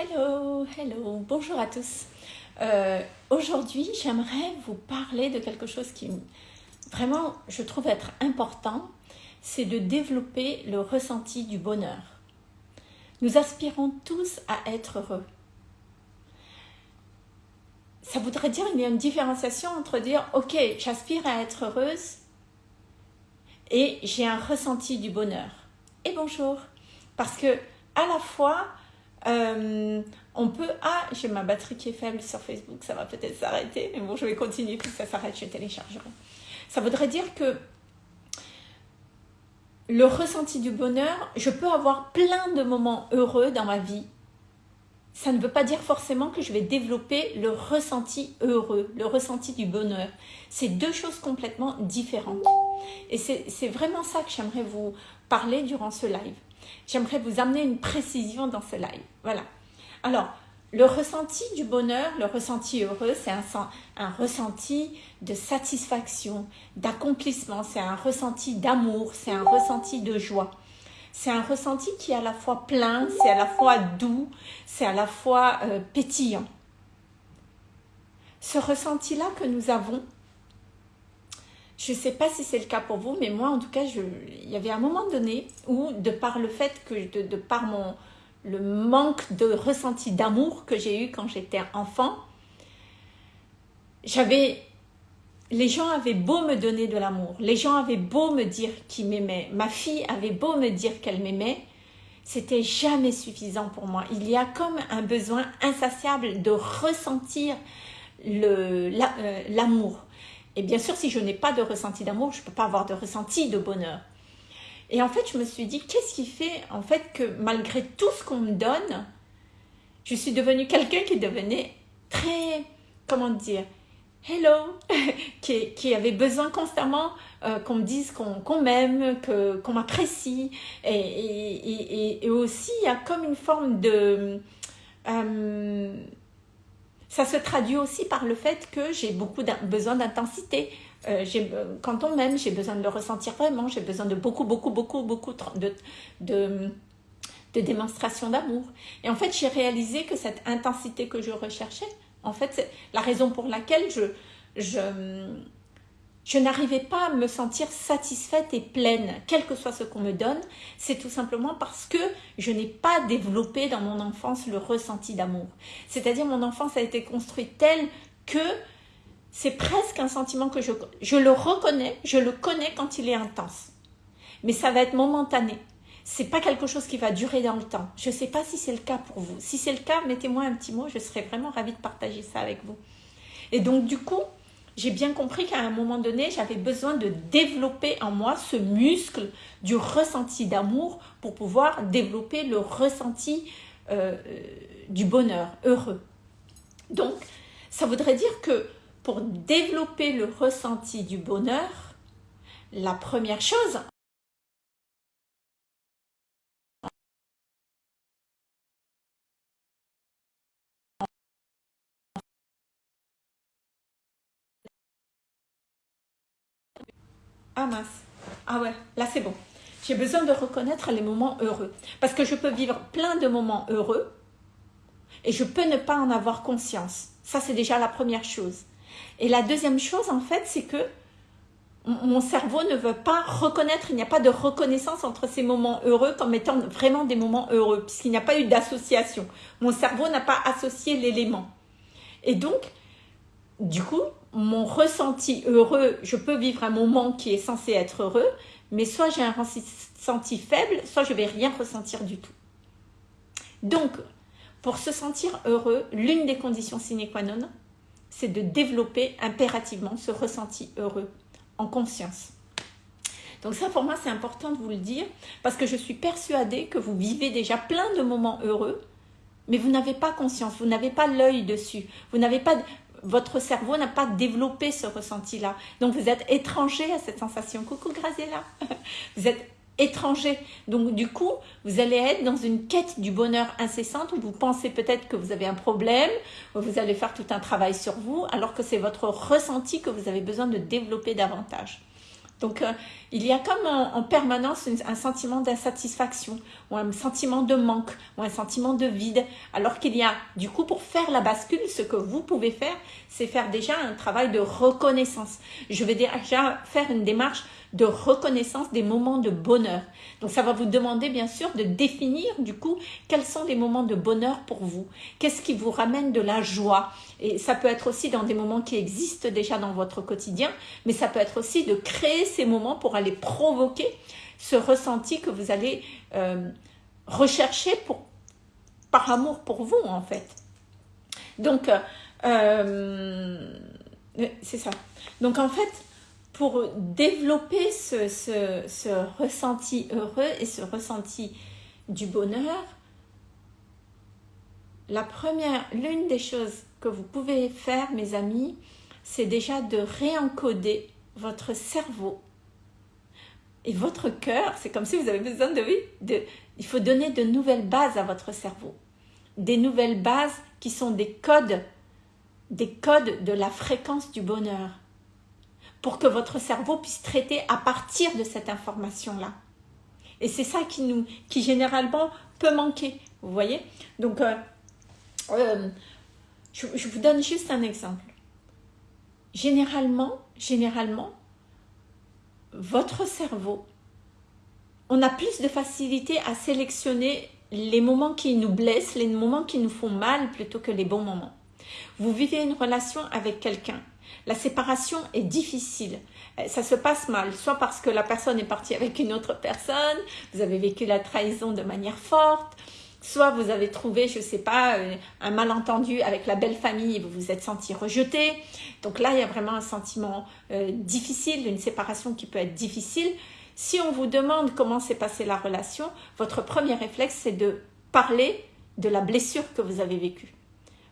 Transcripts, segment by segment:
Hello, hello, bonjour à tous. Euh, Aujourd'hui, j'aimerais vous parler de quelque chose qui vraiment, je trouve être important, c'est de développer le ressenti du bonheur. Nous aspirons tous à être heureux. Ça voudrait dire qu'il y a une différenciation entre dire « Ok, j'aspire à être heureuse et j'ai un ressenti du bonheur. » Et bonjour Parce que à la fois, euh, on peut... Ah, j'ai ma batterie qui est faible sur Facebook, ça va peut-être s'arrêter. Mais bon, je vais continuer, puis ça s'arrête, je téléchargerai. Ça voudrait dire que le ressenti du bonheur, je peux avoir plein de moments heureux dans ma vie. Ça ne veut pas dire forcément que je vais développer le ressenti heureux, le ressenti du bonheur. C'est deux choses complètement différentes. Et c'est vraiment ça que j'aimerais vous parler durant ce live j'aimerais vous amener une précision dans ce live. Voilà. Alors, le ressenti du bonheur, le ressenti heureux, c'est un, ressenti de satisfaction, d'accomplissement, c'est un ressenti d'amour, c'est un ressenti de joie. C'est un ressenti qui est à la fois plein, c'est à la fois doux, c'est à la fois euh, pétillant. Ce ressenti-là que nous avons, je ne sais pas si c'est le cas pour vous, mais moi, en tout cas, je, il y avait un moment donné où, de par le fait que, de, par mon, le manque de ressenti d'amour que j'ai eu quand j'étais enfant, j'avais, les gens avaient beau me donner de l'amour, les gens avaient beau me dire qu'ils m'aimaient, ma fille avait beau me dire qu'elle m'aimait, c'était jamais suffisant pour moi. Il y a comme un besoin insatiable de ressentir euh, l'amour. La, et bien sûr, si je n'ai pas de ressenti d'amour, je ne peux pas avoir de ressenti de bonheur. Et en fait, je me suis dit, qu'est-ce qui fait en fait que malgré tout ce qu'on me donne, je suis devenue quelqu'un qui devenait très, comment dire, hello, qui, avait besoin constamment euh, qu'on me dise qu'on m'aime, qu'on m'apprécie. Et, aussi, il y a comme une forme de... Euh, ça se traduit aussi par le fait que j'ai beaucoup besoin d'intensité. Euh, euh, quand on m'aime, j'ai besoin de le ressentir vraiment. J'ai besoin de beaucoup, beaucoup, beaucoup, beaucoup de, de, de démonstration d'amour. Et en fait, j'ai réalisé que cette intensité que je recherchais, en fait, c'est la raison pour laquelle je, je n'arrivais pas à me sentir satisfaite et pleine, quel que soit ce qu'on me donne, c'est tout simplement parce que je n'ai pas développé dans mon enfance le ressenti d'amour. C'est-à-dire mon enfance a été construite telle que c'est presque un sentiment que je, je le reconnais, je le connais quand il est intense. Mais ça va être momentané. C'est pas quelque chose qui va durer dans le temps. Je ne sais pas si c'est le cas pour vous. Si c'est le cas, mettez-moi un petit mot, je serais vraiment ravie de partager ça avec vous. Et donc du coup, j'ai bien compris qu'à un moment donné, j'avais besoin de développer en moi ce muscle du ressenti d'amour pour pouvoir développer le ressenti euh, du bonheur, heureux. Donc, ça voudrait dire que pour développer le ressenti du bonheur, la première chose, Ah mince, ah ouais, là c'est bon. J'ai besoin de reconnaître les moments heureux. Parce que je peux vivre plein de moments heureux et je peux ne pas en avoir conscience. Ça, c'est déjà la première chose. Et la deuxième chose, en fait, c'est que mon cerveau ne veut pas reconnaître, il n'y a pas de reconnaissance entre ces moments heureux comme étant vraiment des moments heureux, puisqu'il n'y a pas eu d'association. Mon cerveau n'a pas associé l'élément. Et donc, du coup, mon ressenti heureux, je peux vivre un moment qui est censé être heureux, mais soit j'ai un ressenti faible, soit je vais rien ressentir du tout. Donc, pour se sentir heureux, l'une des conditions sine qua non, c'est de développer impérativement ce ressenti heureux en conscience. Donc ça, pour moi, c'est important de vous le dire, parce que je suis persuadée que vous vivez déjà plein de moments heureux, mais vous n'avez pas conscience, vous n'avez pas l'œil dessus, vous n'avez pas, votre cerveau n'a pas développé ce ressenti-là. Donc, vous êtes étranger à cette sensation. Coucou Graziella Vous êtes étranger. Donc, du coup, vous allez être dans une quête du bonheur incessante où vous pensez peut-être que vous avez un problème, où vous allez faire tout un travail sur vous, alors que c'est votre ressenti que vous avez besoin de développer davantage. Donc, euh, il y a comme en, permanence un sentiment d'insatisfaction ou un sentiment de manque ou un sentiment de vide. Alors qu'il y a, du coup, pour faire la bascule, ce que vous pouvez faire, c'est faire déjà un travail de reconnaissance. Je vais déjà faire une démarche de reconnaissance des moments de bonheur. Donc ça va vous demander bien sûr de définir du coup quels sont les moments de bonheur pour vous. Qu'est-ce qui vous ramène de la joie? Et ça peut être aussi dans des moments qui existent déjà dans votre quotidien, mais ça peut être aussi de créer ces moments pour aller provoquer ce ressenti que vous allez euh, rechercher pour, par amour pour vous en fait. Donc, euh, euh, c'est ça. Donc en fait, pour développer ce, ressenti heureux et ce ressenti du bonheur, la première, l'une des choses que vous pouvez faire, mes amis, c'est déjà de réencoder votre cerveau et votre cœur. C'est comme si vous avez besoin de, de, il faut donner de nouvelles bases à votre cerveau. Des nouvelles bases qui sont des codes, des codes de la fréquence du bonheur pour que votre cerveau puisse traiter à partir de cette information-là. Et c'est ça qui nous, qui généralement peut manquer, vous voyez? Donc, euh, euh, je, je, vous donne juste un exemple. Généralement, généralement, votre cerveau, on a plus de facilité à sélectionner les moments qui nous blessent, les moments qui nous font mal plutôt que les bons moments. Vous vivez une relation avec quelqu'un la séparation est difficile. Euh, ça se passe mal, soit parce que la personne est partie avec une autre personne, vous avez vécu la trahison de manière forte, soit vous avez trouvé, je ne sais pas, euh, un malentendu avec la belle famille vous vous êtes senti rejeté. Donc là, il y a vraiment un sentiment euh, difficile, une séparation qui peut être difficile. Si on vous demande comment s'est passée la relation, votre premier réflexe, c'est de parler de la blessure que vous avez vécue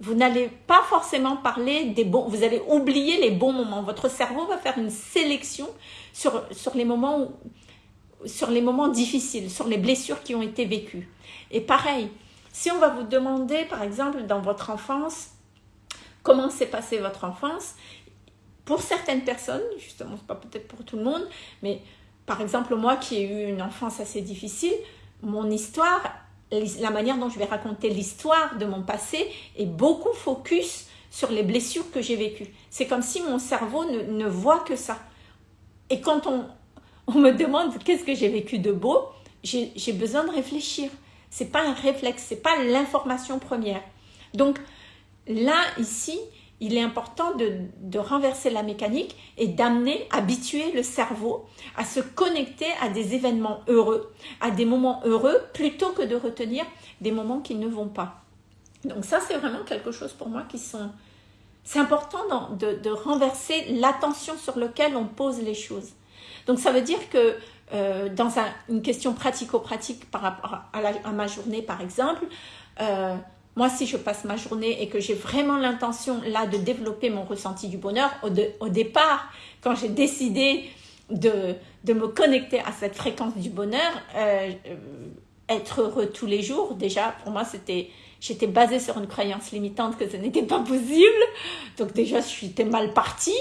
vous n'allez pas forcément parler des bons, vous allez oublier les bons moments. Votre cerveau va faire une sélection sur, sur, les, moments sur les moments difficiles, sur les blessures qui ont été vécues. Et pareil, si on va vous demander, par exemple, dans votre enfance, comment s'est passée votre enfance, pour certaines personnes, justement, c'est pas peut-être pour tout le monde, mais par exemple, moi qui ai eu une enfance assez difficile, mon histoire, la manière dont je vais raconter l'histoire de mon passé est beaucoup focus sur les blessures que j'ai vécues. C'est comme si mon cerveau ne, voit que ça. Et quand on, on me demande qu'est-ce que j'ai vécu de beau, j'ai besoin de réfléchir. C'est pas un réflexe, c'est pas l'information première. Donc là, ici, il est important de, renverser la mécanique et d'amener, habituer le cerveau à se connecter à des événements heureux, à des moments heureux, plutôt que de retenir des moments qui ne vont pas. Donc ça, c'est vraiment quelque chose pour moi qui sont... C'est important de, renverser l'attention sur laquelle on pose les choses. Donc ça veut dire que euh, dans une question pratico-pratique par rapport à, ma journée, par exemple, euh, moi, si je passe ma journée et que j'ai vraiment l'intention là de développer mon ressenti du bonheur, au, départ, quand j'ai décidé de, me connecter à cette fréquence du bonheur, euh, être heureux tous les jours, déjà, pour moi, c'était... J'étais basée sur une croyance limitante que ce n'était pas possible. Donc déjà, j'étais mal partie.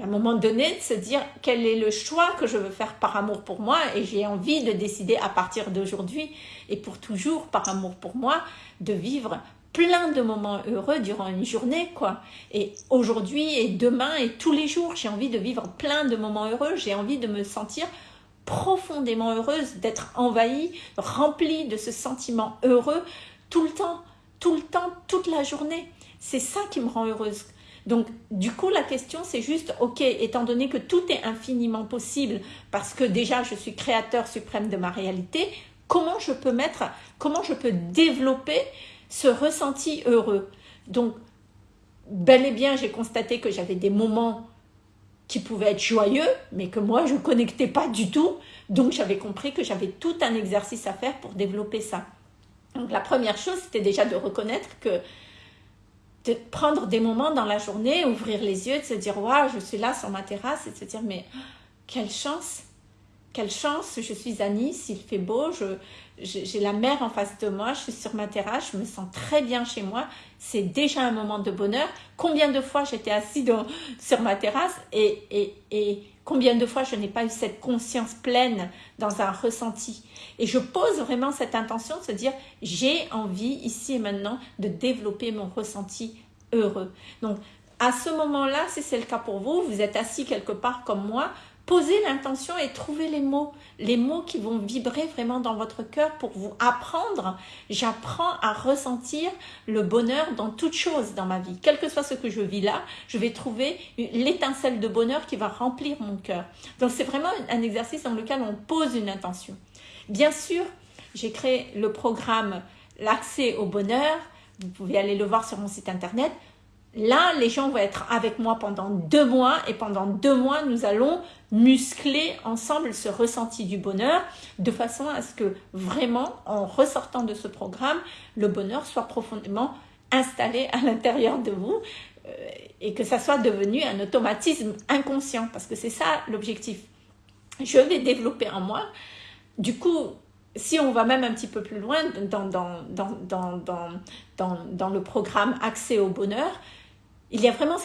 À un moment donné, de se dire quel est le choix que je veux faire par amour pour moi et j'ai envie de décider à partir d'aujourd'hui et pour toujours par amour pour moi de vivre plein de moments heureux durant une journée quoi. Et aujourd'hui et demain et tous les jours j'ai envie de vivre plein de moments heureux. J'ai envie de me sentir profondément heureuse d'être envahie remplie de ce sentiment heureux tout le temps tout le temps toute la journée. C'est ça qui me rend heureuse donc, du coup, la question, c'est juste, ok, étant donné que tout est infiniment possible, parce que déjà, je suis créateur suprême de ma réalité, comment je peux mettre, comment je peux développer ce ressenti heureux? Donc, bel et bien, j'ai constaté que j'avais des moments qui pouvaient être joyeux, mais que moi, je ne connectais pas du tout. Donc, j'avais compris que j'avais tout un exercice à faire pour développer ça. Donc, la première chose, c'était déjà de reconnaître que de prendre des moments dans la journée, ouvrir les yeux, de se dire waouh, je suis là sur ma terrasse et de se dire mais quelle chance, quelle chance, je suis à Nice, il fait beau, j'ai la mer en face de moi, je suis sur ma terrasse, je me sens très bien chez moi, c'est déjà un moment de bonheur. Combien de fois j'étais assise sur ma terrasse et, et, et Combien de fois je n'ai pas eu cette conscience pleine dans un ressenti Et je pose vraiment cette intention de se dire, j'ai envie ici et maintenant de développer mon ressenti heureux. Donc, à ce moment-là, si c'est le cas pour vous, vous êtes assis quelque part comme moi, posez l'intention et trouvez les mots, les mots qui vont vibrer vraiment dans votre cœur pour vous apprendre. J'apprends à ressentir le bonheur dans toute chose dans ma vie. Quel que soit ce que je vis là, je vais trouver l'étincelle de bonheur qui va remplir mon cœur. Donc c'est vraiment un exercice dans lequel on pose une intention. Bien sûr, j'ai créé le programme L'accès au bonheur. Vous pouvez aller le voir sur mon site internet. Là, les gens vont être avec moi pendant deux mois et pendant deux mois, nous allons muscler ensemble ce ressenti du bonheur de façon à ce que vraiment, en ressortant de ce programme, le bonheur soit profondément installé à l'intérieur de vous euh, et que ça soit devenu un automatisme inconscient parce que c'est ça l'objectif. Je vais développer en moi. Du coup, si on va même un petit peu plus loin dans, le programme Accès au bonheur, il y a vraiment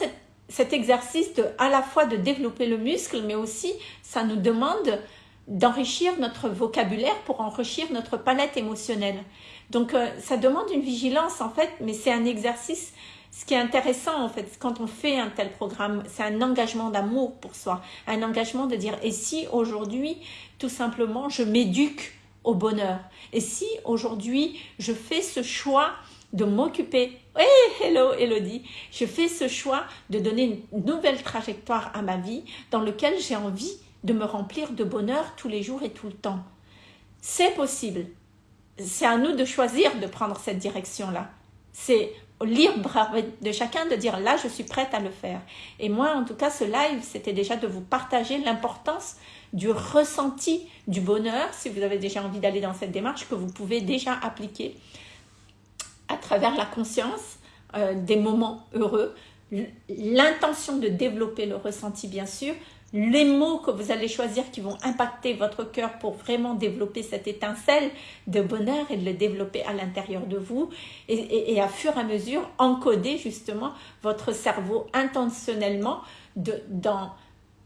cet exercice à la fois de développer le muscle, mais aussi ça nous demande d'enrichir notre vocabulaire pour enrichir notre palette émotionnelle. Donc euh, ça demande une vigilance en fait, mais c'est un exercice. Ce qui est intéressant en fait, quand on fait un tel programme, c'est un engagement d'amour pour soi, un engagement de dire et si aujourd'hui tout simplement je m'éduque au bonheur, et si aujourd'hui je fais ce choix de m'occuper. Oui, hello Elodie. Je fais ce choix de donner une nouvelle trajectoire à ma vie dans lequel j'ai envie de me remplir de bonheur tous les jours et tout le temps. C'est possible. C'est à nous de choisir de prendre cette direction-là. C'est libre de chacun de dire là je suis prête à le faire. Et moi en tout cas ce live c'était déjà de vous partager l'importance du ressenti du bonheur si vous avez déjà envie d'aller dans cette démarche que vous pouvez déjà appliquer travers la conscience euh, des moments heureux, l'intention de développer le ressenti bien sûr, les mots que vous allez choisir qui vont impacter votre cœur pour vraiment développer cette étincelle de bonheur et de le développer à l'intérieur de vous et, à fur et à mesure encoder justement votre cerveau intentionnellement de, dans,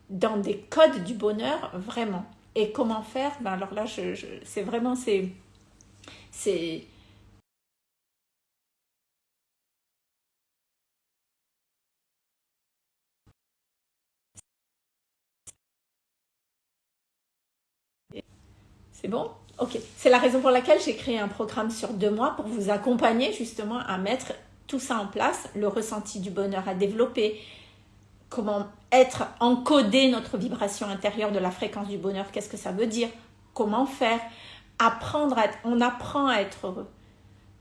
dans des codes du bonheur vraiment. Et comment faire? Ben Alors là, je, c'est vraiment, c'est C'est bon? Ok. C'est la raison pour laquelle j'ai créé un programme sur deux mois pour vous accompagner justement à mettre tout ça en place, le ressenti du bonheur à développer, comment être encoder notre vibration intérieure de la fréquence du bonheur, qu'est-ce que ça veut dire, comment faire, apprendre à être, on apprend à être heureux.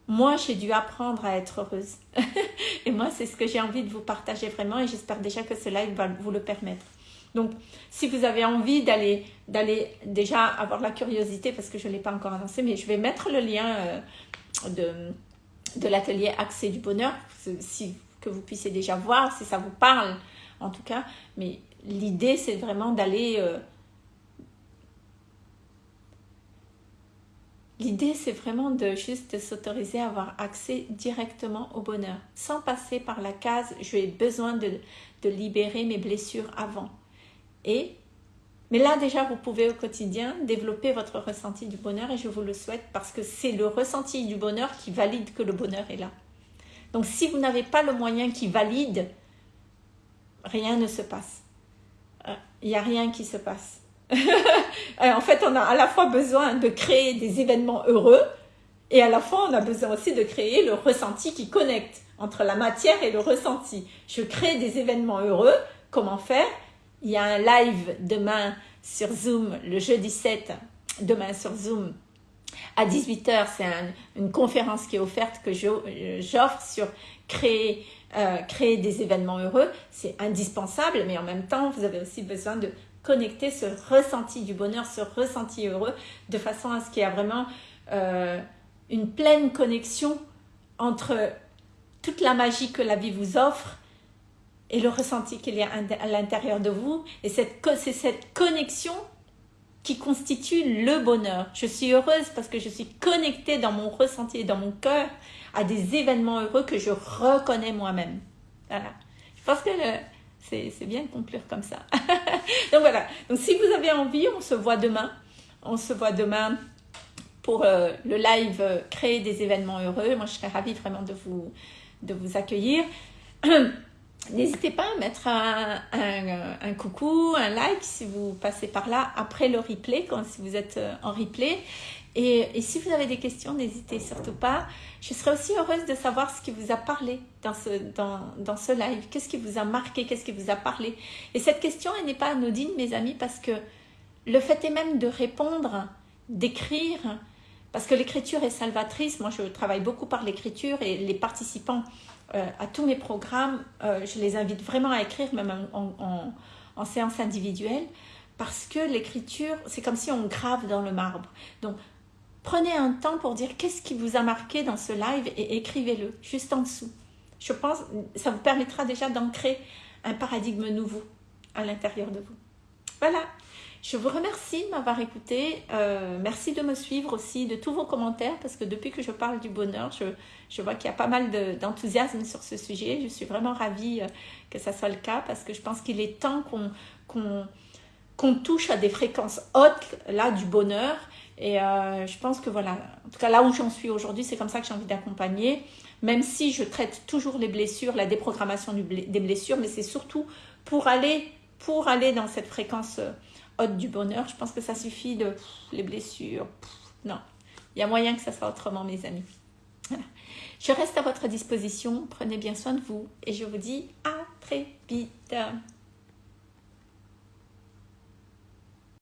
Moi, j'ai dû apprendre à être heureuse. et moi, c'est ce que j'ai envie de vous partager vraiment et j'espère déjà que ce live va vous le permettre. Donc, si vous avez envie d'aller d'aller déjà avoir la curiosité, parce que je ne l'ai pas encore annoncé, mais je vais mettre le lien euh, de, de l'atelier Accès du Bonheur, si, que vous puissiez déjà voir, si ça vous parle en tout cas. Mais l'idée, c'est vraiment d'aller... Euh, L'idée, c'est vraiment de juste s'autoriser à avoir accès directement au bonheur, sans passer par la case « j'ai besoin de, de libérer mes blessures avant ». Et, mais là déjà, vous pouvez au quotidien développer votre ressenti du bonheur et je vous le souhaite parce que c'est le ressenti du bonheur qui valide que le bonheur est là. Donc si vous n'avez pas le moyen qui valide, rien ne se passe. Euh, il n'y a rien qui se passe. Euh, en fait, on a à la fois besoin de créer des événements heureux et à la fois, on a besoin aussi de créer le ressenti qui connecte entre la matière et le ressenti. Je crée des événements heureux. Comment faire? Il y a un live demain sur Zoom, le jeudi 7, demain sur Zoom, à 18h. C'est une conférence qui est offerte que j'offre sur créer, euh, créer des événements heureux. C'est indispensable, mais en même temps, vous avez aussi besoin de connecter ce ressenti du bonheur, ce ressenti heureux, de façon à ce qu'il y ait vraiment euh, une pleine connexion entre toute la magie que la vie vous offre et le ressenti qu'il y a à l'intérieur de vous. Et c'est cette connexion qui constitue le bonheur. Je suis heureuse parce que je suis connectée dans mon ressenti et dans mon cœur à des événements heureux que je reconnais moi-même. Voilà. Je pense que c'est bien de conclure comme ça. Donc voilà, donc si vous avez envie, on se voit demain. On se voit demain pour euh, le live euh, Créer des événements heureux. Moi, je serais ravie vraiment de vous, de vous accueillir. N'hésitez pas à mettre un, un, coucou, un like si vous passez par là après le replay, quand, si vous êtes euh, en replay. Et, et si vous avez des questions, n'hésitez surtout pas. Je serais aussi heureuse de savoir ce qui vous a parlé dans ce, dans, dans ce live. Qu'est-ce qui vous a marqué? Qu'est-ce qui vous a parlé? Et cette question, elle n'est pas anodine, mes amis, parce que le fait est même de répondre, d'écrire, parce que l'écriture est salvatrice. Moi, je travaille beaucoup par l'écriture et les participants euh, à tous mes programmes, euh, je les invite vraiment à écrire, même en, en, séance individuelle, parce que l'écriture, c'est comme si on grave dans le marbre. Donc, prenez un temps pour dire qu'est-ce qui vous a marqué dans ce live et écrivez-le juste en dessous. Je pense ça vous permettra déjà d'ancrer un paradigme nouveau à l'intérieur de vous. Voilà, je vous remercie de m'avoir écouté. Euh, merci de me suivre aussi, de tous vos commentaires, parce que depuis que je parle du bonheur, je, je vois qu'il y a pas mal d'enthousiasme sur ce sujet. Je suis vraiment ravie euh, que ça soit le cas, parce que je pense qu'il est temps qu'on touche à des fréquences hautes, là, du bonheur. Et euh, je pense que voilà, en tout cas là où j'en suis aujourd'hui, c'est comme ça que j'ai envie d'accompagner, même si je traite toujours les blessures, la déprogrammation des blessures, mais c'est surtout pour aller, pour aller dans cette fréquence du bonheur. Je pense que ça suffit de les blessures. non, il y a moyen que ça soit autrement, mes amis. Je reste à votre disposition. Prenez bien soin de vous et je vous dis à très vite.